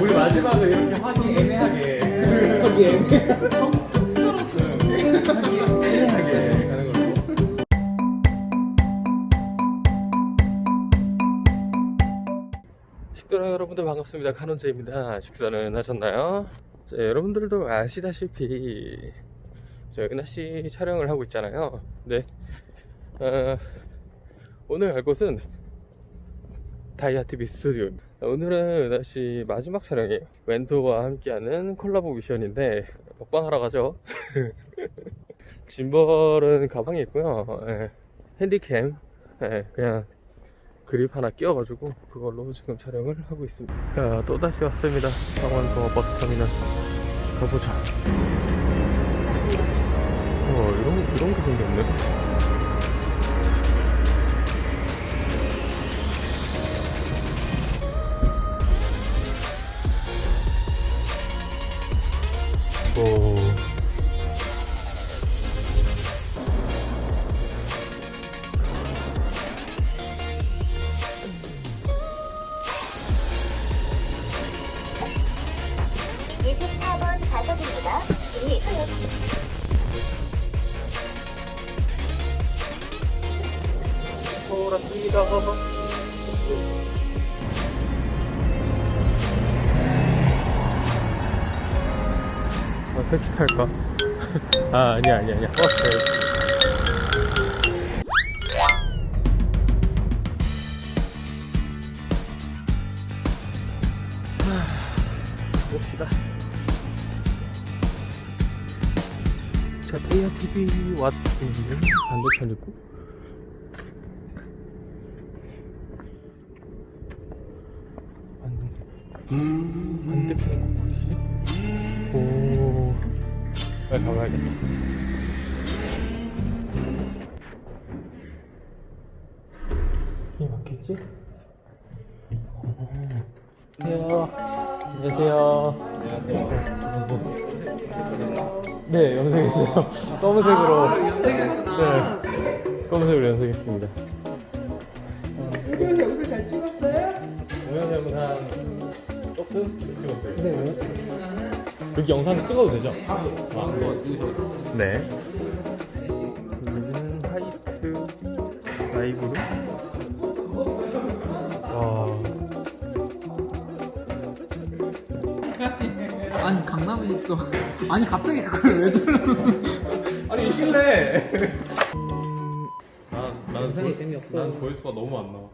우리 마지막에 이렇게 하기 애매하게. 하기 애매하게. 식도락 여러분들 반갑습니다. 카논제입니다. 식사는 하셨나요? 자, 여러분들도 아시다시피 저희 날씨 촬영을 하고 있잖아요. 네. 어, 오늘 갈 곳은 다이아TV 스튜디오 오늘은 다시 마지막 촬영이에요. 웬토와 함께하는 콜라보 미션인데 먹방하러 가죠. 짐벌은 가방에 있고요. 예, 핸디캠. 예, 그냥 그립 하나 끼워가지고 그걸로 지금 촬영을 하고 있습니다. 자 또다시 왔습니다. 상완동어 버스터미널. 가보자. 어 이런, 이런 게 생겼네 돌았습니다. 아, 택시 탈까? 아, 아니야, 아니야, 아니야. 버스 테이아 TV 왔습니다. 반대편 있고. 반대 반대편에 꼭 어디지? 오 빨리 가봐야겠다 이 맞겠지? 어. 안녕하세요 안녕하세요 네 염색 했어요 검은색으로 네 검은색으로 염색했습니다 여기서 여기서 잘 찍었어요? 동영상은 한 조금 찍었어요. 네. 여기 영상 찍어도 되죠? 아, 네. 여기는 화이트 라이브로. 아니 강남에 또 아니 갑자기 그걸 왜 들어? 아니 이길래. 난 나는 영상이 조회- 재미없어. 난 조회수가 너무 안 나와.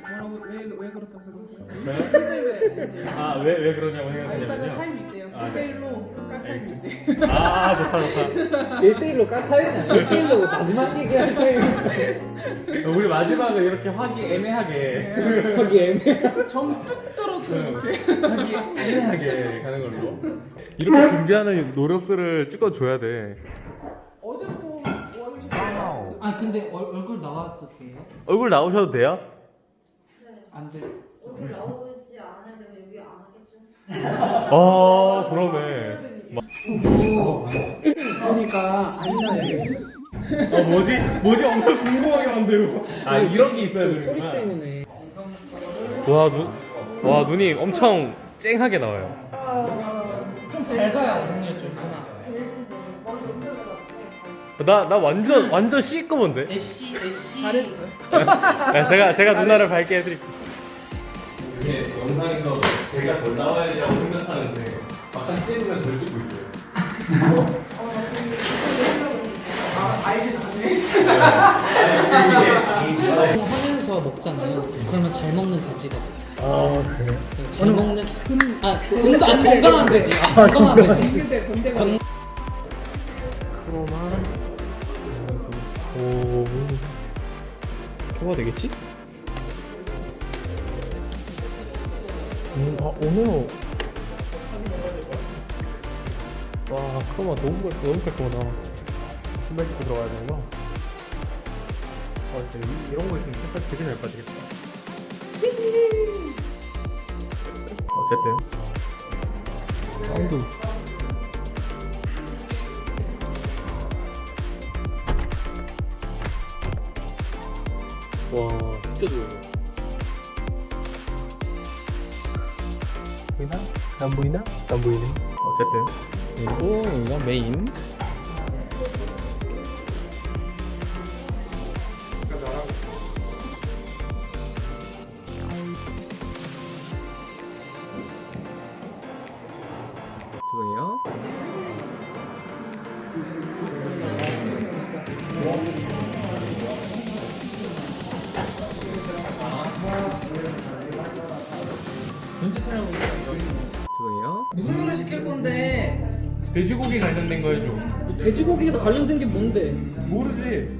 뭐라고 왜, 왜 그렇다고? 1대1 왜? 아왜 왜 그러냐고 아, 이따가 생각했냐면요. 타임이 있대요. 아, 네. 1대1로 깔 타임이 있대. 아 좋다 좋다. 1대1로 깎아요? 1대1로 마지막 얘기할 때 우리 마지막에 이렇게 하기 애매하게. 하기 애매 정뚝 떨어져 이렇게. 하기 애매하게 가는 걸로. 이렇게 준비하는 노력들을 찍어줘야 돼. 어제부터 뭐? 아 근데 얼, 얼굴 나와도 돼요? 얼굴 나오셔도 돼요? 안 돼. 얼굴 나오지 않아야 되면 여기 안 하겠죠? 아 그러네. 그러니까 아니다 이게. 어 뭐지? 뭐지? 엄청 궁금하게 만들고. 아 이런 게 있어야 소리 되는구나. 때문에 와 눈, 와 눈이 엄청 쨍하게 나와요. 좀 밝아요 오늘 좀나 나 완전 완전 시꺼먼데. 애쉬 애쉬 잘했어. 네, 제가 제가 누나를 밝게 해드릴게요. 이게 영상에서 제가 더 나와야지라고 생각하는데 막상 찍으면 덜 찍고 있어요. 아. 하면서 먹잖아요 그러면 잘 먹는 돼지가. 아 그래? 잘 먹는 아 건강 아, 건강한 돼지 아, 건강한 돼지 근데 건대가 건- 크로마 오 뭐가 되겠지? 음, 아 오네오 와 크로마 너무 깔 너무 깔끔하다. 신발 신고 들어가야 되는구나 아 진짜 이- 이런 거 있으면 색깔 되게 잘 빠지겠다. 어쨌든. 사운드. 와 진짜 좋아요 보이나? 안 보이나? 안 보이네. 어쨌든 그리고 여기가 메인. 돼지고기 관련된 거 해줘. 돼지고기가 관련된 게 뭔데? 모르지.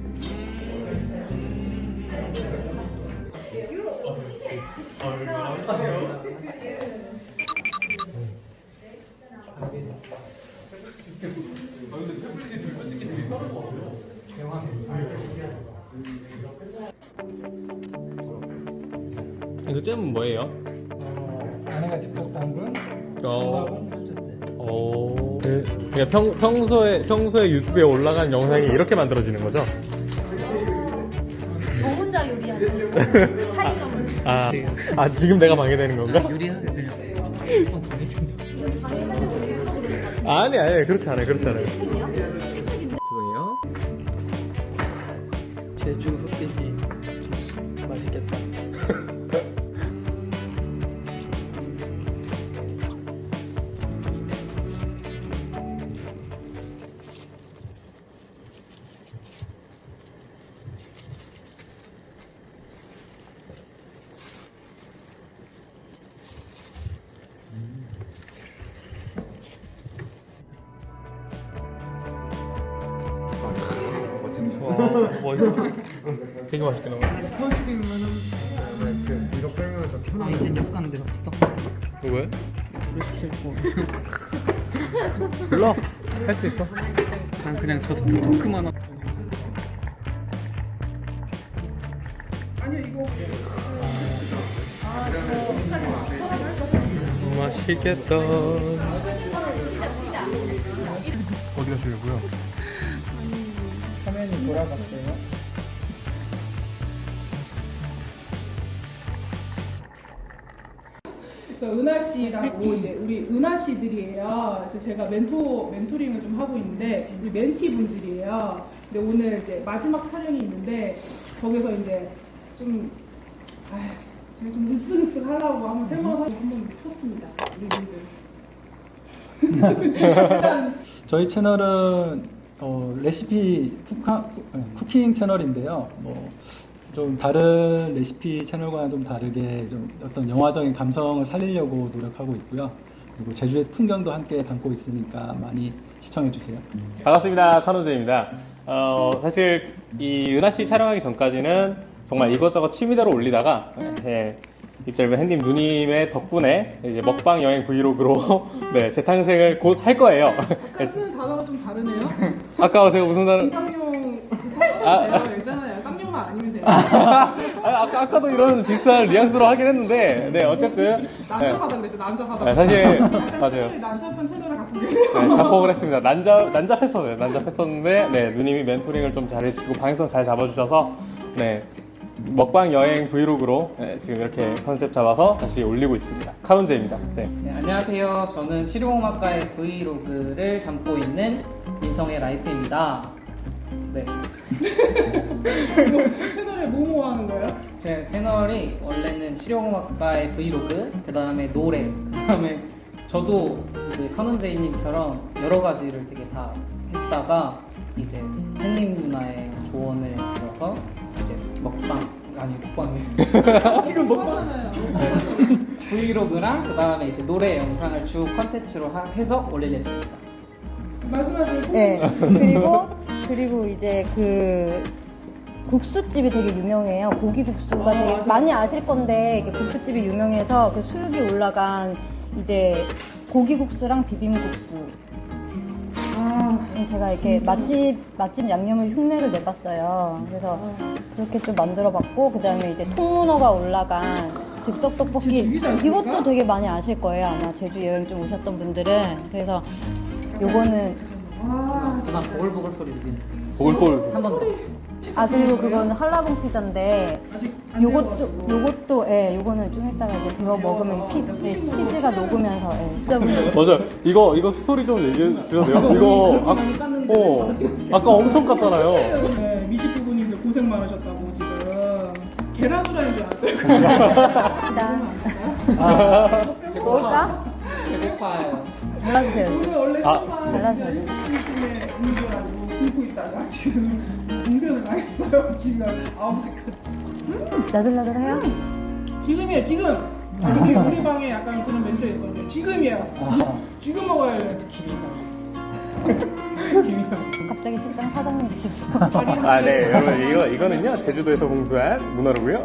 이거 잼은 뭐예요? 아내가 직접 담근 어. 오. 그, 그러니까 평, 평소에 평소에 유튜브에 올라간 영상이 이렇게 만들어지는 거죠? 저 혼자 요리하는 사이점을 아, 아 지금 내가 방해되는 건가? 요리하게 그냥. 아니 아니 그렇지 않아요 그렇지 않아요. 죄송해요. 제주 흑돼지 멋있어. 되게 맛있게 나와. 아 이제 역 가는데 없어. 누구야? 불러. 할 수 있어. 난 그냥 저스트 토크만 하고. 맛있겠다. 어디 가시려고요? 화면이 돌아갔어요. 그래서 은하 씨라고 이제 우리 은하 씨들이에요. 그래서 제가 멘토 멘토링을 좀 하고 있는데 우리 멘티 분들이에요. 근데 오늘 이제 마지막 촬영이 있는데 거기서 이제 좀 아휴, 제가 좀 으쓱으쓱 하려고 한번 생방송 한번 폈습니다. 우리 분들. 저희 채널은 어, 레시피 쿠카, 쿠킹 채널인데요. 뭐 좀 다른 레시피 채널과는 좀 다르게 좀 어떤 영화적인 감성을 살리려고 노력하고 있고요. 그리고 제주의 풍경도 함께 담고 있으니까 많이 시청해 주세요. 반갑습니다. 카노제입니다. 어, 사실 이 은하 씨 촬영하기 전까지는 정말 이것저것 취미대로 올리다가 예, 입절배 핸님 누님의 덕분에 이제 먹방 여행 브이로그로 네, 재탄생을 곧 할 거예요. 아까 쓰는 단어가 좀 다르네요. 아까 제가 무슨 단어 쌍용 섞으셔도 돼요. 괜찮아요. 쌍용만 아니면 돼요. 아, 아까 아까도 이런 비슷한 뉘앙스로 하긴 했는데 네 어쨌든 네, 난잡하다 그랬죠. 난잡하다. 네, 사실 약간 맞아요. 난잡한 채널을 갖고 계세요. 네, 자폭을 했습니다. 난잡, 난잡했었어요. 난잡했었는데, 네, 누님이 멘토링을 좀 잘해주시고, 방향성 잘 잡아주셔서, 네, 먹방 여행 브이로그로 네, 지금 이렇게 컨셉 잡아서 다시 올리고 있습니다. 카논제입니다. 네. 네, 안녕하세요. 저는 실용음악가의 브이로그를 담고 있는 민성의 라이트입니다. 네, 뭐, 채널에 뭐뭐 하는 거예요? 제 채널이 원래는 실용음악가의 브이로그, 그 다음에 노래, 그 다음에 저도 이제 카논제이님처럼 여러 가지를 되게 다 했다가 이제 팬님 누나의 조언을 들어서 먹방 아니 먹방이 지금 먹방. 브이로그랑 그 다음에 이제 노래 영상을 주 컨텐츠로 하- 해서 올릴 예정입니다. 말씀하신 네. 그리고 그리고 이제 그 국수집이 되게 유명해요. 고기 국수가 되게 많이 아실 건데 이게 국수집이 유명해서 그 수육이 올라간 이제 고기 국수랑 비빔 국수. 음, 제가 이렇게 맛집 맛집 양념을 흉내를 내봤어요. 그래서 그렇게 좀 만들어봤고 그 다음에 이제 통문어가 올라간 즉석 떡볶이? 이것도 되게 많이 아실 거예요. 아마 제주 여행 좀 오셨던 분들은 그래서 요거는 누나 보글보글 소리 들리는 보글보글. 한번 더. 아 그리고 그거는 한라봉 피자인데 요것도. 요것도 예 요거는 좀 이따가 이제 데워 먹으면 피, 예, 치즈가 녹으면서 예. 진짜 맞아. 이거 이거 스토리 좀 얘기해 주셔도 돼요? 이거 아, 어 아까 엄청 깠잖아요. 네, 미식 부부님들 고생 많으셨다고 지금 계란 후라이인 줄 알았어요. 먹을까? 배고파요. 잘라주세요. 오늘 원래 아, 돼. 굶고 있다가 지금 공변을 당했어요. 지금 9시까지. 나들나들해요? 지금이에요, 지금. 이렇게 우리 방에 약간 그런 멘트가 있거든요. 지금이에요. 지금 먹어야 돼. 갑자기 식당 사장님 되셨어. 아, 네, 여러분 이거 이거는요 제주도에서 공수한 문어로고요.